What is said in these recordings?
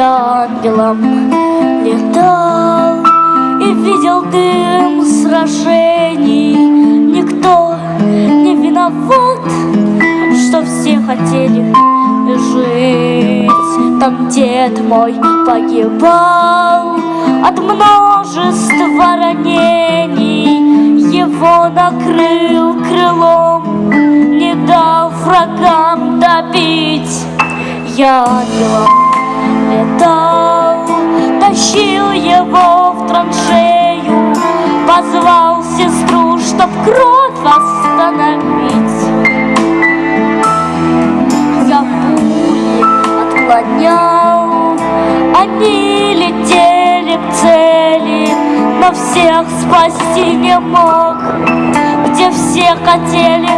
Я ангелом летал и видел дым сражений. Никто не виноват, что все хотели жить. Там дед мой погибал от множества ранений. Его накрыл крылом, не дал врагам добить. Я ангелом летал, позвал сестру, чтоб кровь остановить. Я пули отклонял, они летели к цели, но всех спасти не мог, где все хотели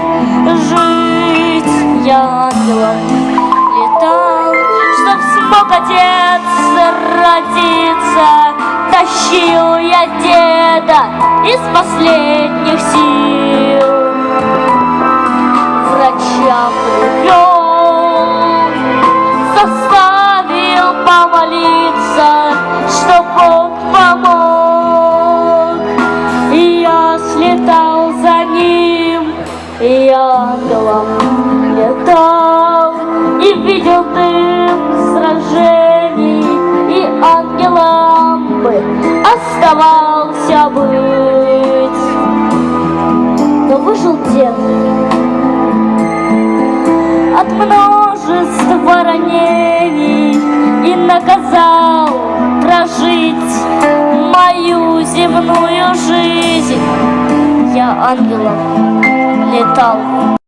жить. Я ангелом летал, чтоб смог отец родиться, тащил деда из последних сил. Врачам привел, заставил помолиться, что Бог помог. И я слетал за ним, и ангелом летал, и видел дым оставался быть. Но выжил дед от множества ранений и наказал прожить мою земную жизнь. Я ангелом летал.